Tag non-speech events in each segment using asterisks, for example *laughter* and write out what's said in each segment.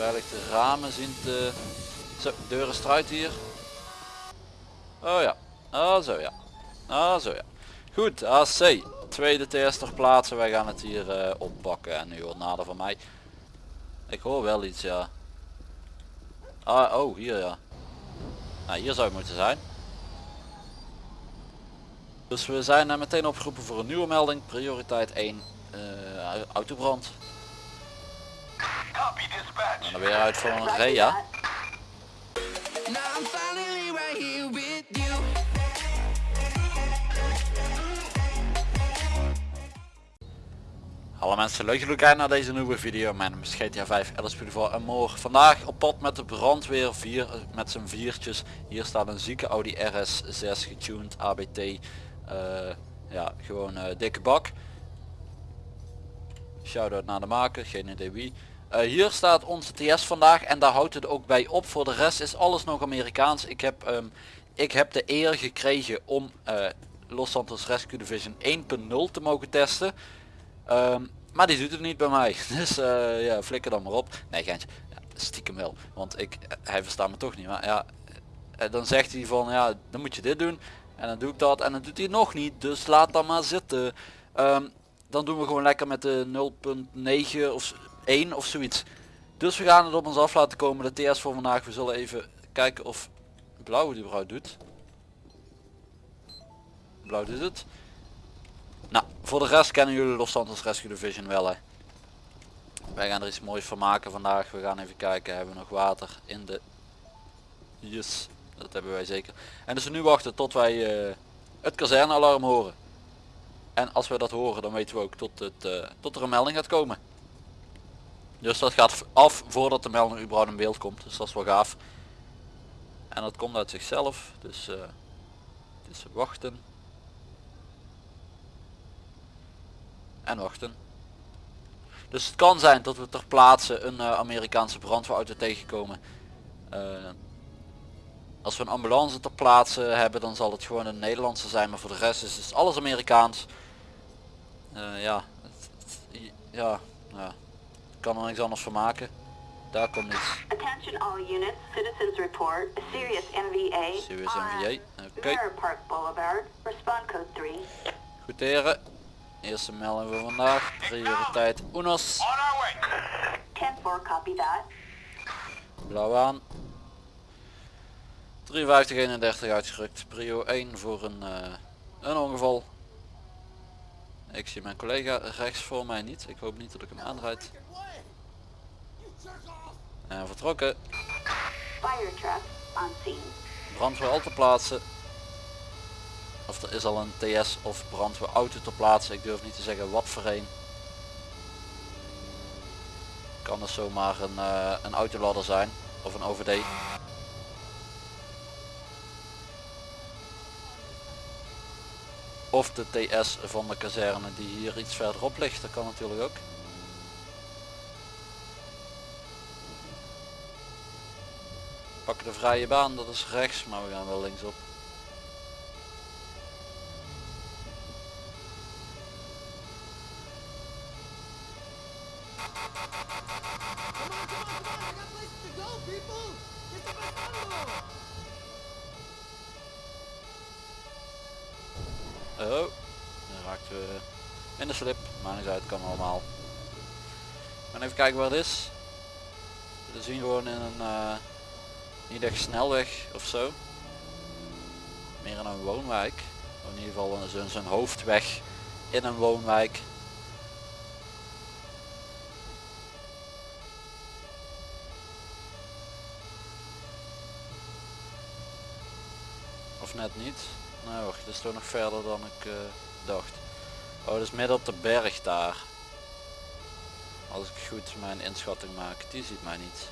Beveiligde ramen zien te... Zo, deuren struit hier. Oh ja. Oh zo ja. Oh zo ja. Goed, AC. Tweede TS ter plaatse. Wij gaan het hier eh, oppakken. En nu wordt nader van mij. Ik hoor wel iets, ja. Ah, oh, hier ja. Nou, hier zou het moeten zijn. Dus we zijn uh, meteen opgeroepen voor een nieuwe melding. Prioriteit 1. Uh, autobrand. En dan weer uit voor een Rea. Hallo mensen, leuk jullie kijken naar deze nieuwe video. Mijn naam is GTA 5 LSP voor en morgen. Vandaag op pad met de brandweer 4 eh, met zijn viertjes. Hier staat een zieke Audi RS6 getuned ABT. Uh, ja, gewoon uh, dikke bak. Shoutout naar de maker, geen idee wie. Uh, hier staat onze TS vandaag en daar houdt het ook bij op. Voor de rest is alles nog Amerikaans. Ik heb, um, ik heb de eer gekregen om uh, Los Santos Rescue Division 1.0 te mogen testen. Um, maar die doet het niet bij mij. *laughs* Dus uh, ja, flikker dan maar op. Nee, geintje. Ja, stiekem wel. Want ik, hij verstaat me toch niet. Maar ja, dan zegt hij van ja, dan moet je dit doen. En dan doe ik dat en dan doet hij nog niet. Dus laat dan maar zitten. Um, dan doen we gewoon lekker met de 0.9 of 1 of zoiets. Dus we gaan het op ons af laten komen. De TS voor vandaag. We zullen even kijken of blauw die vrouw doet. Blauw doet het. Nou, voor de rest kennen jullie Los Santos Rescue Division wel hè. Wij gaan er iets moois van maken vandaag. We gaan even kijken. Hebben we nog water in de... Yes, dat hebben wij zeker. En dus nu wachten tot wij uh, het kazernealarm horen. En als we dat horen dan weten we ook tot, het, uh, tot er een melding gaat komen. Dus dat gaat af voordat de melding überhaupt in beeld komt. Dus dat is wel gaaf. En dat komt uit zichzelf. Dus uh, het is wachten. En wachten. Dus het kan zijn dat we ter plaatse een uh, Amerikaanse brandweerauto tegenkomen. Uh, als we een ambulance ter plaatse hebben dan zal het gewoon een Nederlandse zijn. Maar voor de rest is het alles Amerikaans. ja, ja, ja kan er niks anders van maken. Daar komt iets. Attention all units, citizens report, serious MVA. Serious MVA, oké. Okay. Park Boulevard, respond code 3. Goed heren. Eerste melding voor vandaag. Prioriteit UNOS. 10-4, copy that. Blauw aan. 5331 uitgerukt. Prio 1 voor een, uh, een ongeval. Ik zie mijn collega rechts voor mij niet. Ik hoop niet dat ik hem aanrijd. En vertrokken. Brandweer al te plaatsen. Of er is al een TS of brandweer auto te plaatsen. Ik durf niet te zeggen wat voor een. Kan er zomaar een, uh, een autoladder zijn. Of een OVD. Of de TS van de kazerne die hier iets verderop ligt. Dat kan natuurlijk ook. pakken de vrije baan, dat is rechts, maar we gaan wel linksop. Oh, dan raakten we in de slip, maar niet uit, kan allemaal. Maar even kijken waar het is. We zien gewoon in een uh, niet echt snelweg of zo. Meer in een woonwijk. in ieder geval zijn hoofdweg in een woonwijk. Of net niet. Nou wacht, dat is toch nog verder dan ik uh, dacht. Oh, dat is midden op de berg daar. Als ik goed mijn inschatting maak, die ziet mij niet.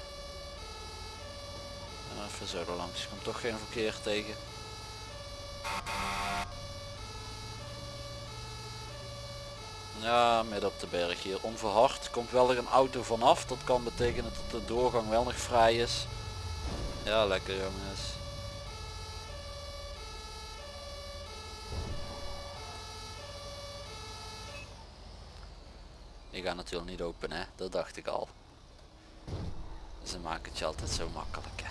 Even zo langs, ik kom toch geen verkeer tegen. Ja, midden op de berg hier. Onverhard komt wel er een auto vanaf. Dat kan betekenen dat de doorgang wel nog vrij is. Ja, lekker jongens. Die gaat natuurlijk niet open hè, dat dacht ik al. Ze maken het je altijd zo makkelijk. Hè.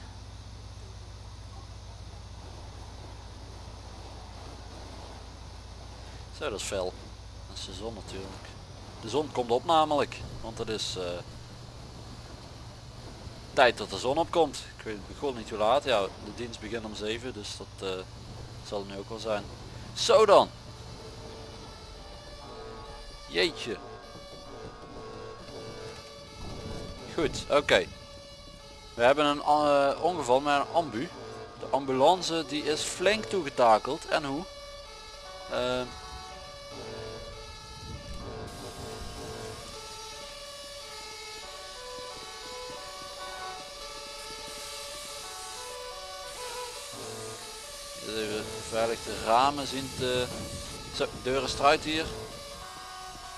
Zo, dat is fel. Dat is de zon natuurlijk. De zon komt op namelijk, want het is eh, tijd dat de zon opkomt. Ik weet begon niet hoe laat. Ja, de dienst begint om 7, dus dat eh, zal het nu ook wel zijn. Zo dan. Jeetje. Goed, oké. We hebben een eh, ongeval met een ambu. De ambulance die is flink toegetakeld. En hoe? Dus even veilig de ramen zien te... Zo, deur is eruit hier.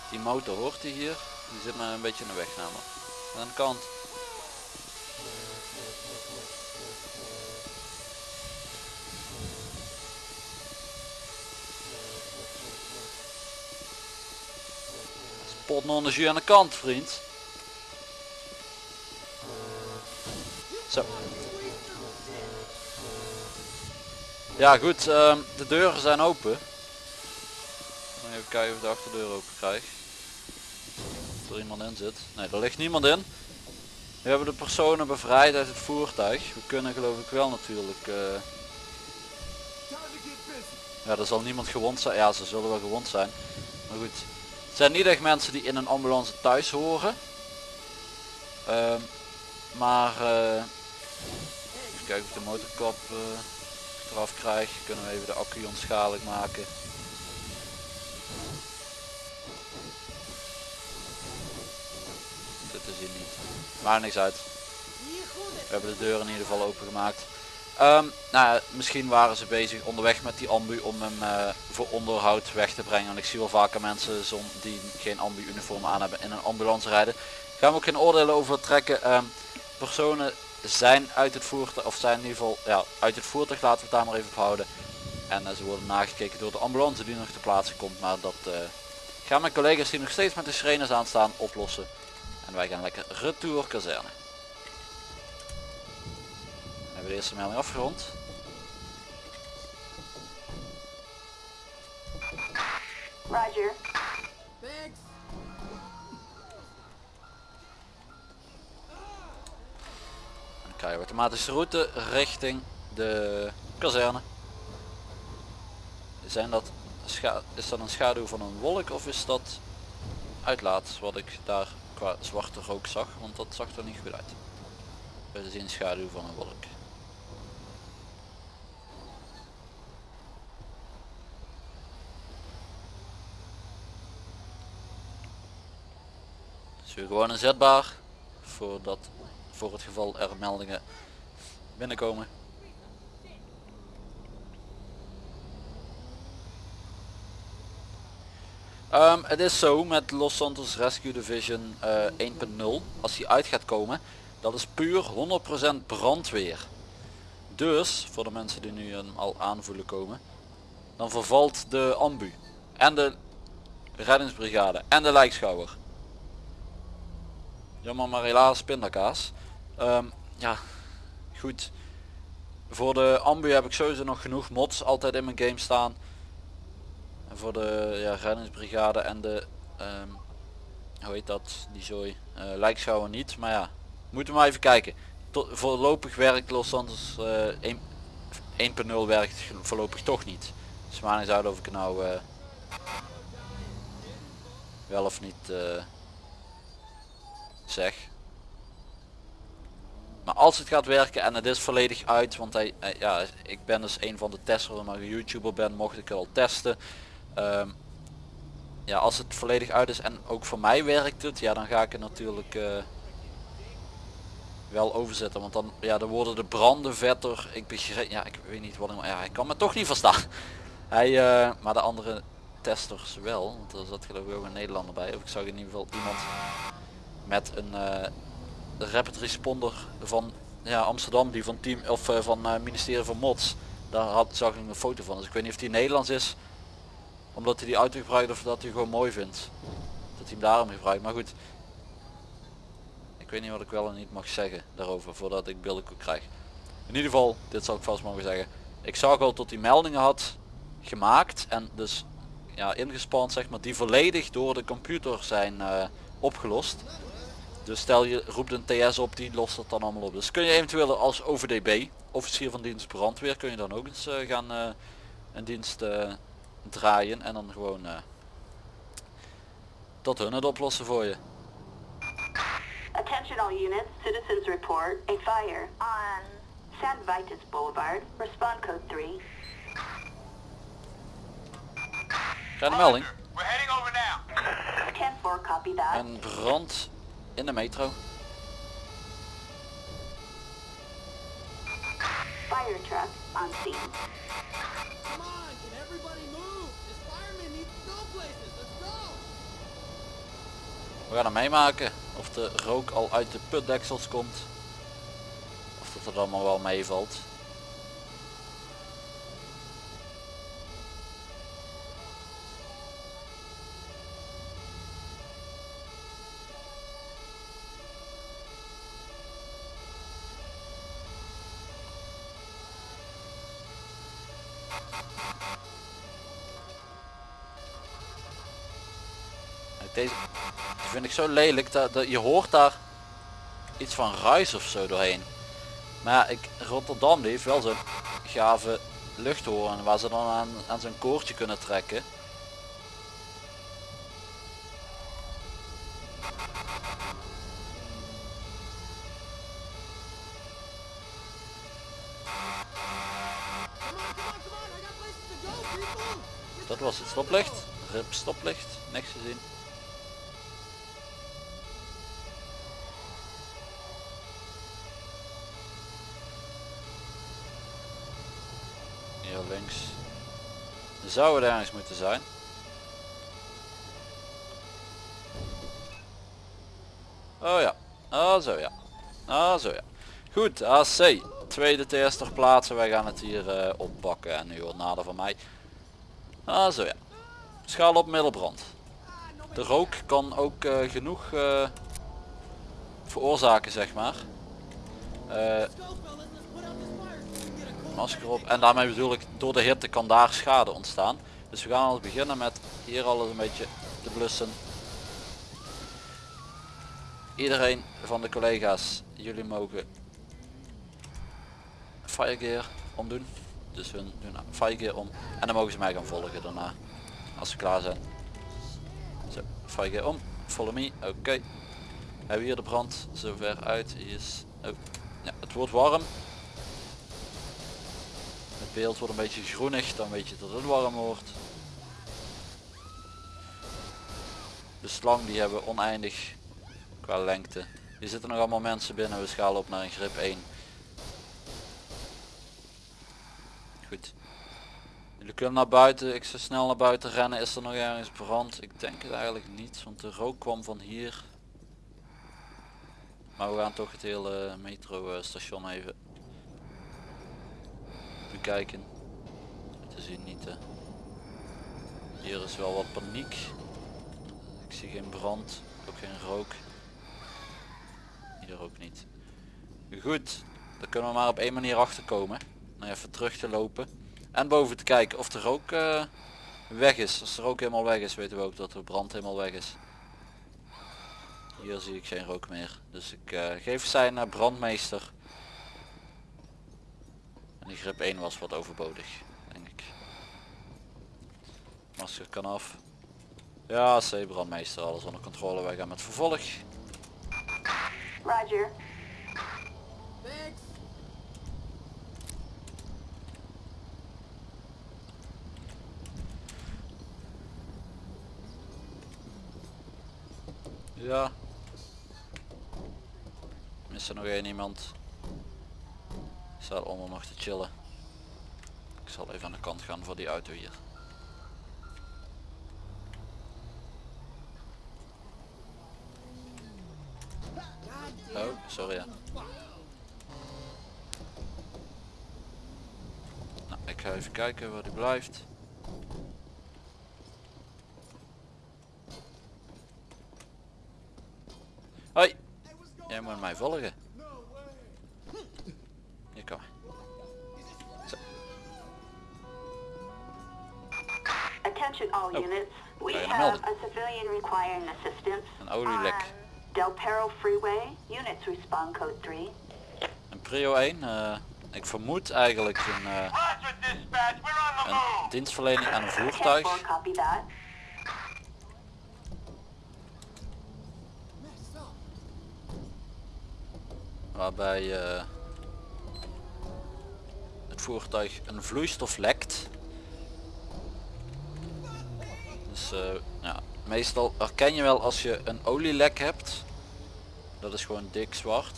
Die motor hoort hier. Die zit maar een beetje in de weg namelijk. Aan de kant. Spot non de aan de kant vriend. Zo. Ja goed, ehm, de deuren zijn open. Even kijken of ik de achterdeur open krijg. Er iemand in zit. Nee, er ligt niemand in. We hebben de personen bevrijd uit het voertuig. We kunnen geloof ik wel natuurlijk... eh, Ja, er zal niemand gewond zijn. Ja, ze zullen wel gewond zijn. Maar goed. Het zijn niet echt mensen die in een ambulance thuis horen. Ehm, maar... even kijken of ik de motorkap eh, eraf krijg. Kunnen we even de accu onschadelijk maken. Hier niet. Maar niks uit. We hebben de deur in ieder geval open gemaakt. Ehm, nou, misschien waren ze bezig onderweg met die ambu om hem eh, voor onderhoud weg te brengen. Want ik zie wel vaker mensen die geen ambu uniform aan hebben in een ambulance rijden. Gaan we ook geen oordelen over trekken. Ehm, personen zijn uit het voertuig, of zijn in ieder geval ja, uit het voertuig, laten we het daar maar even op houden. En eh, ze worden nagekeken door de ambulance die nog te plaatsen komt. Maar dat eh, gaan mijn collega's die nog steeds met de sirenes aanstaan oplossen. En wij gaan lekker retour kazerne. We hebben de eerste melding afgerond. Roger. Dan krijgen we automatische route richting de kazerne. Zijn dat is dat een schaduw van een wolk of is dat uitlaat wat ik daar qua zwarte rook zag? Want dat zag er niet goed uit. We zien schaduw van een wolk. Dus weer gewoon inzetbaar voor, dat, voor het geval er meldingen binnenkomen. Ehm, het is zo met Los Santos Rescue Division eh, 1.0, als die uit gaat komen, dat is puur 100% brandweer. Dus, voor de mensen die nu hem al aanvoelen komen, dan vervalt de ambu en de reddingsbrigade en de lijkschouwer. Jammer maar helaas pindakaas. Ehm, ja, goed. Voor de ambu heb ik sowieso nog genoeg mods altijd in mijn game staan. Voor de ja, reddingsbrigade en de, ehm, hoe heet dat, die zooi, uh, lijkschouwer niet. Maar ja, moeten we maar even kijken. Tot, voorlopig werkt Los eh, 1 1.0 werkt voorlopig toch niet. Maar niet uit of ik nou eh, wel of niet eh, zeg. Maar als het gaat werken en het is volledig uit, want hij, hij- ja, ik ben dus een van de testers, maar YouTuber ben, mocht ik al testen. Ehm, ja, als het volledig uit is en ook voor mij werkt het, ja dan ga ik het natuurlijk eh, wel overzetten. Want dan, ja, dan worden de branden vetter. Ik begrijp, ja, ik weet niet wat ik, ja, hij kan me toch niet verstaan. *laughs* Hij, eh, maar de andere testers wel, want er zat geloof ik ook een Nederlander bij. Of ik zag in ieder geval iemand met een eh, rapid responder van ja, Amsterdam die van team of van eh, ministerie van Mods. Daar had, zag ik een foto van. Dus ik weet niet of die Nederlands is omdat hij die auto gebruikt of dat hij gewoon mooi vindt. Dat hij hem daarom gebruikt. Maar goed. Ik weet niet wat ik wel en niet mag zeggen daarover voordat ik billenkoek krijg. In ieder geval, dit zal ik vast mogen zeggen. Ik zag al tot die meldingen had gemaakt en dus ja, ingespand zeg maar, die volledig door de computer zijn eh, opgelost. Dus stel je roept een TS op, die lost het dan allemaal op. Dus kun je eventueel als OVDB, officier van dienst brandweer, kun je dan ook eens eh, gaan eh, een dienst draaien en dan gewoon eh, tot hun het oplossen voor je. Attention all units, citizens report a fire on San Vitus Boulevard. Respond code 3. Krijg een melding. We're heading over now. 10-4, copy that. Een brand in de metro. Fire truck on scene. Come on, can everybody move? We gaan hem meemaken of de rook al uit de putdeksels komt. Of dat het allemaal wel meevalt. Deze vind ik zo lelijk dat, je hoort daar iets van ruis of zo doorheen. Maar ik, Rotterdam die heeft wel zo'n gave luchthoorn waar ze dan aan, aan zo'n koordje kunnen trekken. Dat was het stoplicht. Rip stoplicht. Niks gezien links. Zou het ergens moeten zijn. Oh ja. Oh zo ja. Oh zo ja. Goed, AC. Tweede TS ter plaatse. Wij gaan het hier eh, oppakken. En u hoort nader van mij. Ah zo ja. Schaal op middelbrand. De rook kan ook eh, genoeg eh, veroorzaken zeg maar. Op. En daarmee bedoel ik door de hitte kan daar schade ontstaan. Dus we gaan al beginnen met hier alles een beetje te blussen. Iedereen van de collega's, jullie mogen firegear omdoen. Dus hun doen firegear om. En dan mogen ze mij gaan volgen daarna. Als ze klaar zijn. Zo, firegear om. Follow me. Oké. Hebben we hier de brand zover uit. Is, oh, ja, het wordt warm. Beeld wordt een beetje groenig, dan weet je dat het warm wordt. De slang die hebben we oneindig qua lengte. Hier zitten nog allemaal mensen binnen, we schalen op naar een grip 1. Goed. Jullie kunnen naar buiten, ik zou snel naar buiten rennen. Is er nog ergens brand? Ik denk het eigenlijk niet, want de rook kwam van hier. Maar we gaan toch het hele metro eh, even bekijken. Te zien niet. Hier is wel wat paniek. Ik zie geen brand, ook geen rook. Hier ook niet. Goed, dan kunnen we maar op één manier achterkomen. Nou even terug te lopen. En boven te kijken of de rook eh, weg is. Als de rook helemaal weg is weten we ook dat de brand helemaal weg is. Hier zie ik geen rook meer. Dus ik eh, geef zijn uh, brandmeester. Die grip 1 was wat overbodig, denk ik. Masker kan af. Ja, C brandmeester, alles onder controle. Wij gaan met vervolg. Roger. Thanks. Ja. Is er nog één iemand? Staat onder nog te chillen. Ik zal even aan de kant gaan voor die auto hier. Oh, sorry ja. Nou, ik ga even kijken waar die blijft. Hoi, jij moet volgen. Vermoed eigenlijk een, eh, een dienstverlening aan een 10-4, voertuig. Waarbij eh, het voertuig een vloeistof lekt. Dus eh, ja, meestal herken je wel als je een olielek hebt. Dat is gewoon dik zwart.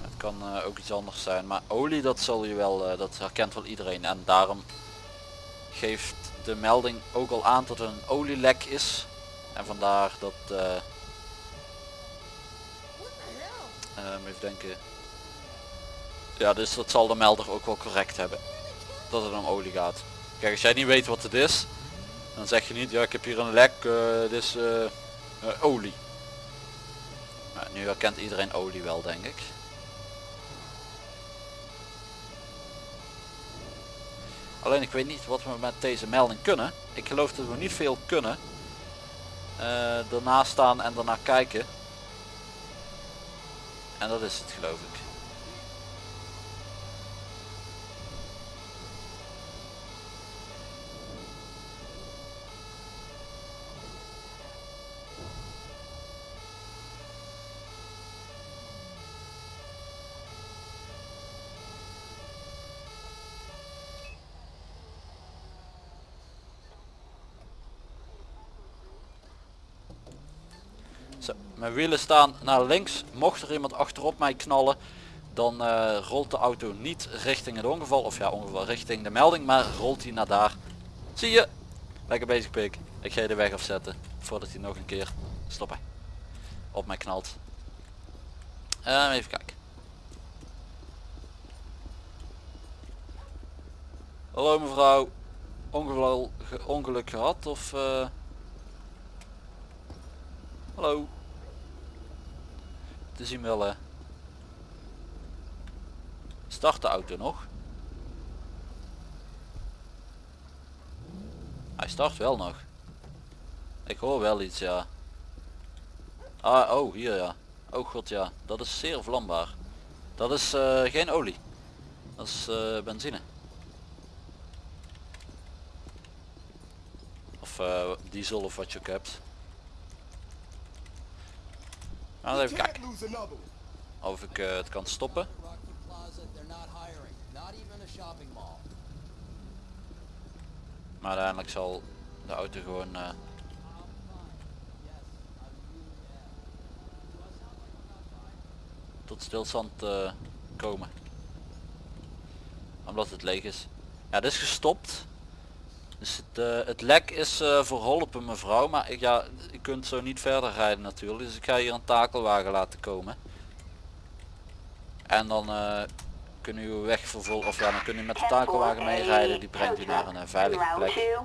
Het kan eh, ook iets anders zijn, maar olie dat zal je wel, eh, dat herkent wel iedereen. En daarom geeft de melding ook al aan dat het een olielek is. En vandaar dat? Ehm, even denken. Ja, dus dat zal de melder ook wel correct hebben. Dat het om olie gaat. Kijk, als jij niet weet wat het is, dan zeg je niet, ja ik heb hier een lek, dit is olie. Nu herkent iedereen olie wel, denk ik. Alleen ik weet niet wat we met deze melding kunnen. Ik geloof dat we niet veel kunnen. Eh daarnaast staan en daarna kijken. En dat is het geloof ik. Zo, mijn wielen staan naar links. Mocht er iemand achterop mij knallen, dan eh, rolt de auto niet richting het ongeval. Of ja, ongeval richting de melding, maar rolt hij naar daar. Zie je? Lekker bezig pik. Ik ga je de weg afzetten, voordat hij nog een keer stoppen. Op mij knalt. Ehm, even kijken. Hallo mevrouw. Ongeval, ge- ongeluk gehad of... eh, Hallo. Te zien wel hè. Start de auto nog. Hij start wel nog. Ik hoor wel iets ja. Ah oh hier ja. Oh god ja. Dat is zeer vlambaar. Dat is eh, geen olie. Dat is eh, benzine. Of eh, diesel of wat je ook hebt. Nou, We even kijken of ik eh, het kan stoppen. Maar uiteindelijk zal de auto gewoon eh, tot stilstand eh, komen. Omdat het leeg is. Ja, dit is gestopt. Dus het, eh, het lek is eh, verholpen mevrouw. Maar ik, ja, je kunt zo niet verder rijden natuurlijk. Dus ik ga hier een takelwagen laten komen. En dan eh kunnen u uw weg vervolgen. Of ja, dan kunt u met de takelwagen meerijden. Die brengt u naar een veilige plek.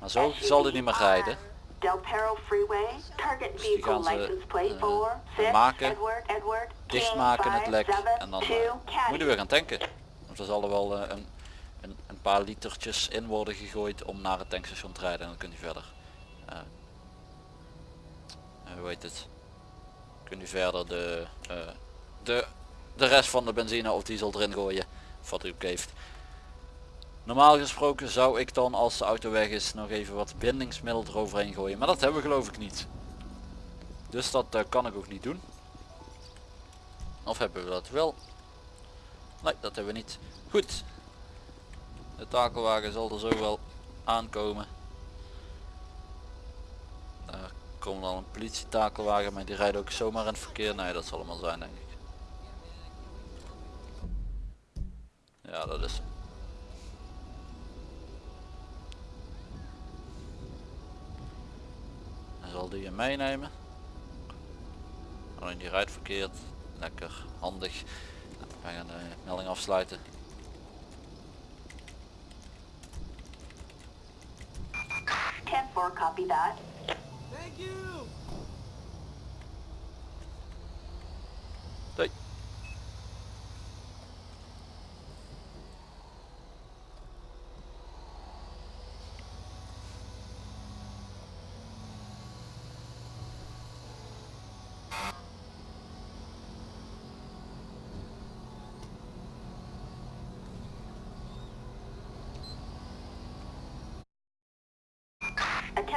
Maar zo zal hij niet meer rijden. Del Perro Freeway, target Dus die gaan vehicle ze, license plate eh, 4, 6, maken, Edward, Edward, Dichtmaken het lek. 572, En dan moeten we gaan tanken. Want zal er wel een paar litertjes in worden gegooid om naar het tankstation te rijden. En dan kunt u verder. eh, eh, hoe heet het? Kunt u verder de, eh, de, de rest van de benzine of diesel erin gooien. Of wat u ook heeft. Normaal gesproken zou ik dan als de auto weg is nog even wat bindingsmiddel eroverheen gooien. Maar dat hebben we geloof ik niet. Dus dat kan ik ook niet doen. Of hebben we dat wel? Nee, dat hebben we niet. Goed. De takelwagen zal er zo wel aankomen. Daar komt dan een politietakelwagen, maar die rijdt ook zomaar in het verkeer. Nee, dat zal allemaal zijn denk ik. Ja, dat is. Hij zal die in meenemen. Alleen die rijdt verkeerd. Lekker handig. Wij gaan de melding afsluiten. Ten four, copy that. Thank you.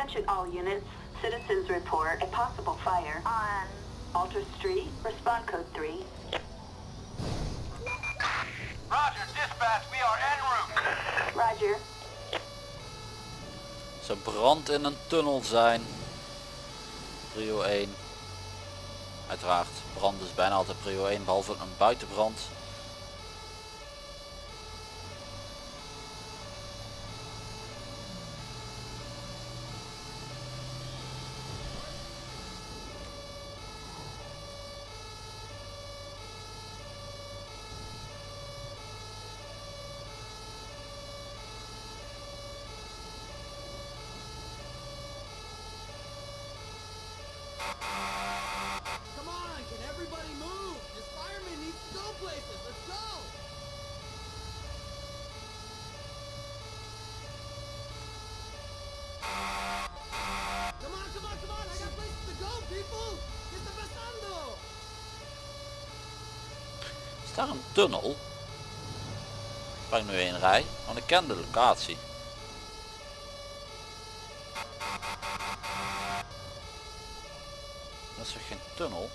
Attention all units. Citizens report a possible fire on Alter Street. Respond code 3. Roger, dispatch, we are en route. Roger. Zou brand in een tunnel zijn. Prio 1. Uiteraard, brand is bijna altijd prio 1 behalve een buitenbrand. Come on, can everybody move? This fireman needs to go places. Let's go! Come on, come on, come on! I got places to go, people! Get the pasando! Is daar een tunnel? Ik nu heen rij? Want ik ken de locatie. Dat is geen tunnel?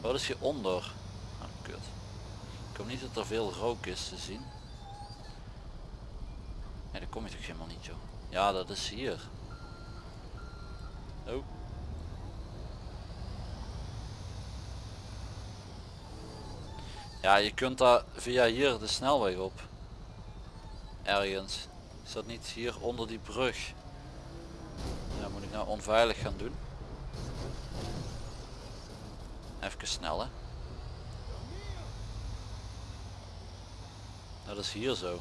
Wat is hieronder? Ah, kut. Ik hoop niet dat er veel rook is te zien. Nee, daar kom je toch helemaal niet joh. Ja, dat is hier. Oh. Ja, je kunt daar via hier de snelweg op. Ergens. Is dat niet hier onder die brug? Ja, moet ik nou onveilig gaan doen? Even snel hè. Dat is hier zo.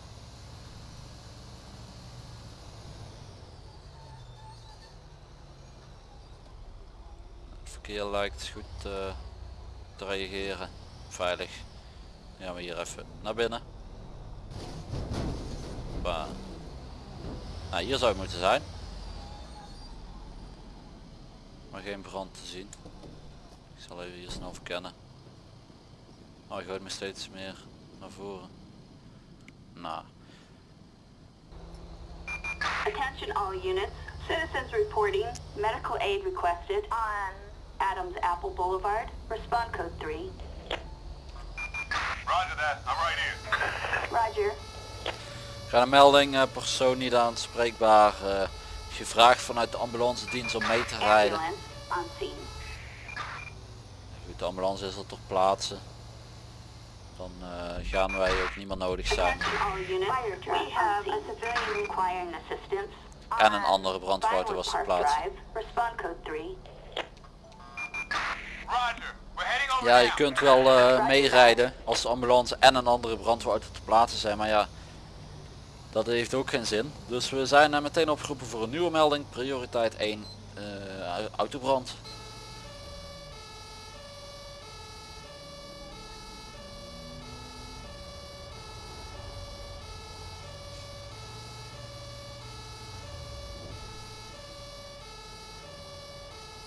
Verkeer lijkt goed eh, te reageren. Veilig. Gaan we hier even naar binnen. Nou, hier zou het moeten zijn. Maar geen brand te zien. Ik zal even hier snel verkennen. Oh, hij gooit me steeds meer naar voren. Nou, Attention all units. Citizens reporting medical aid requested on Adams Apple Boulevard. Respond code 3. Roger that, I'm right here. Roger. Ga een melding, eh, persoon niet aanspreekbaar. eh, gevraagd vanuit de ambulance dienst om mee te rijden. Goed, de ambulance is er ter plaatse. Dan eh, gaan wij ook niet meer nodig zijn. En een andere brandwoud was ter plaatse. Ja, je kunt wel eh, meerijden als de ambulance en een andere brandweerauto te plaatsen zijn, maar ja, dat heeft ook geen zin. Dus we zijn er meteen opgeroepen voor een nieuwe melding, prioriteit 1, eh, autobrand.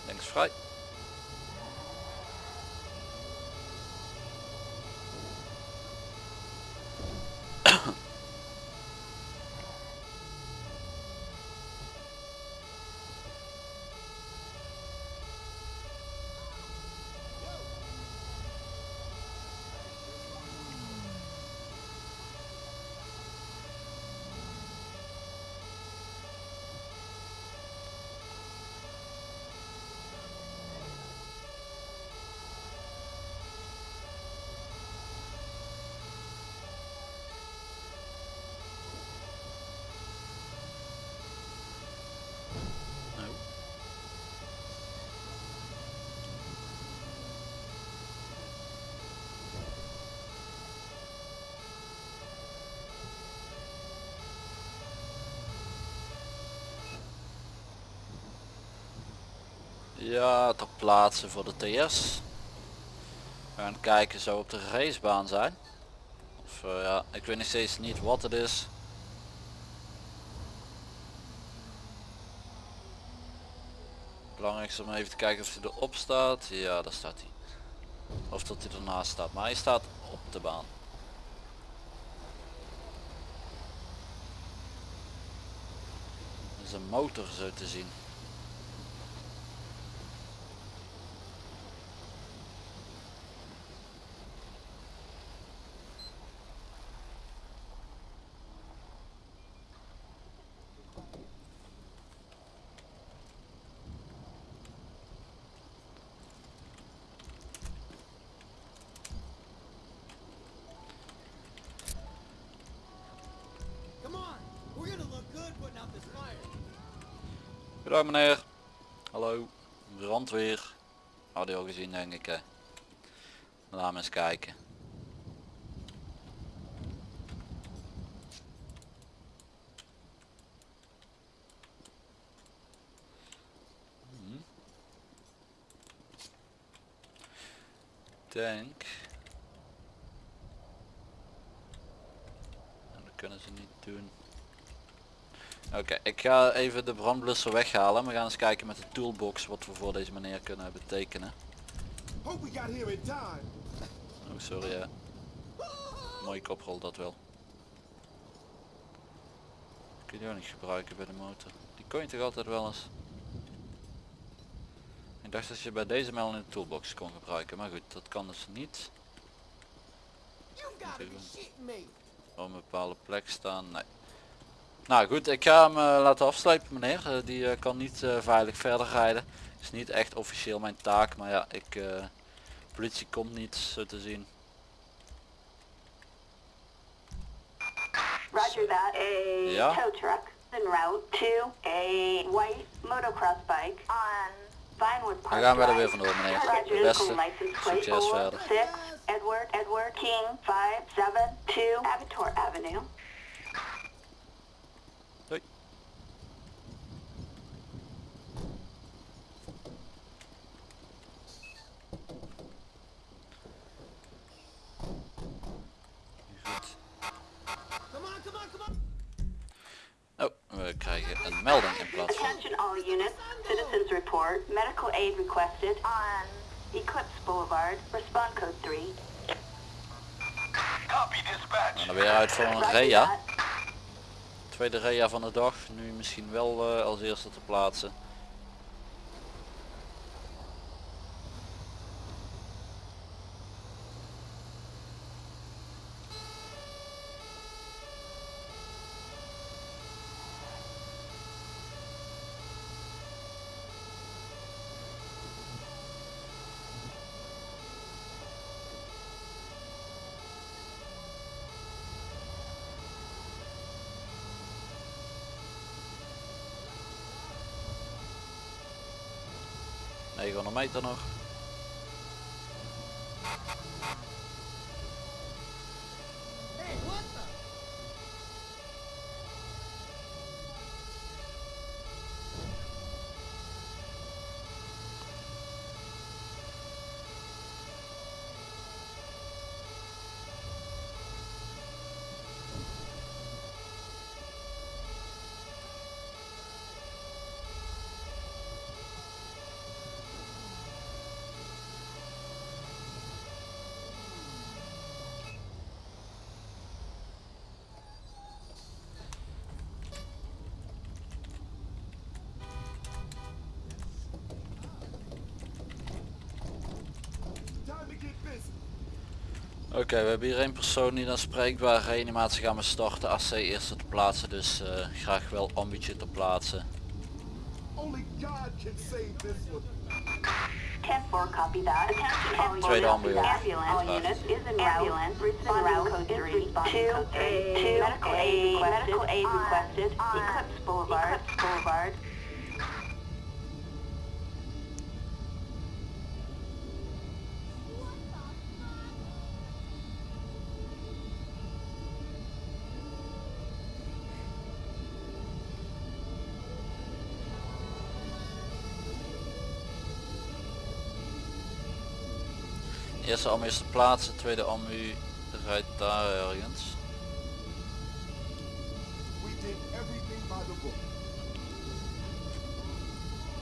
Links vrij. Nou. Ja, ter plaatse voor de TS. We gaan kijken zo op de racebaan zijn. Of eh, ja, ik weet nog steeds niet wat het is. Belangrijkste om even te kijken of hij erop staat. Ja, daar staat hij. Of dat hij ernaast staat. Maar hij staat op de baan. Dat is een motor zo te zien. Come on, we're gonna look good putting out this fire. Goedendag meneer. Hallo. Brandweer. Had je al gezien denk ik. Laat me eens kijken. Hm. Denk. Nou, dat kunnen ze niet doen. Oké, ik ga even de brandblusser weghalen. We gaan eens kijken met de toolbox wat we voor deze meneer kunnen betekenen. Oh, sorry ja. Mooie koprol dat wel. Kun je ook niet gebruiken bij de motor. Die kon je toch altijd wel eens. Ik dacht dat je bij deze wel in de toolbox kon gebruiken, maar goed, dat kan dus niet. Op een bepaalde plek staan, nee. Nou goed, ik ga hem eh, laten afsluiten meneer. Eh, die eh, kan niet veilig verder rijden. Is niet echt officieel mijn taak, maar ja, ik... politie komt niet, zo te zien. Roger that. A Yeah? tow truck en route to a white motocross bike on Vinewood Park Dan gaan we er weer vandoor meneer. De beste. Succes verder. six, Edward, Edward King, 572 Avitor Avenue. Doei. Goed. Come on, come on, come on. Oh, we krijgen een melding in plaats van... Attention all units. Citizens report. Medical aid requested on Eclipse Boulevard. Respond code 3. Copy dispatch. Dan weer uit voor een rea. Tweede rea van de dag. Nu misschien wel eh, als eerste te plaatsen. ...900 meter nog. Oké, we hebben hier één persoon die dan spreekbaar reanimatie gaan we starten. AC eerste te plaatsen, dus eh, graag wel ambitie te plaatsen. Only God can ambu is te plaatsen, tweede ambu rijdt daar ergens.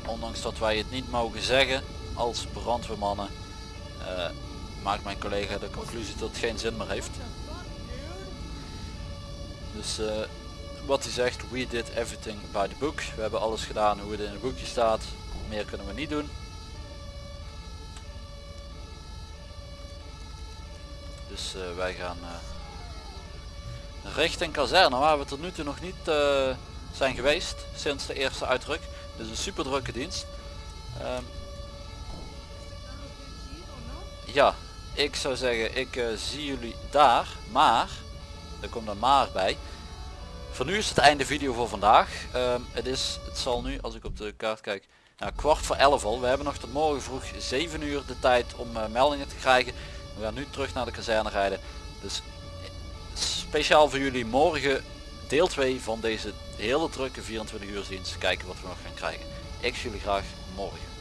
Ondanks dat wij het niet mogen zeggen als brandweermannen, eh, maakt mijn collega de conclusie dat het geen zin meer heeft. Dus eh, wat hij zegt, we did everything by the book. We hebben alles gedaan hoe het in het boekje staat. Meer kunnen we niet doen. Dus eh, wij gaan eh, richting kazerne waar we tot nu toe nog niet eh, zijn geweest sinds de eerste uitdruk. Dus een super drukke dienst. Ehm, ja, ik zou zeggen, ik zie jullie daar, maar, er komt een maar bij. Voor nu is het einde video voor vandaag. Ehm, het is, het zal nu, als ik op de kaart kijk, nou, kwart voor elf al. We hebben nog tot morgen vroeg 7 uur de tijd om meldingen te krijgen. We gaan nu terug naar de kazerne rijden. Dus speciaal voor jullie morgen deel 2 van deze hele drukke 24 uur dienst. Kijken wat we nog gaan krijgen. Ik zie jullie graag morgen.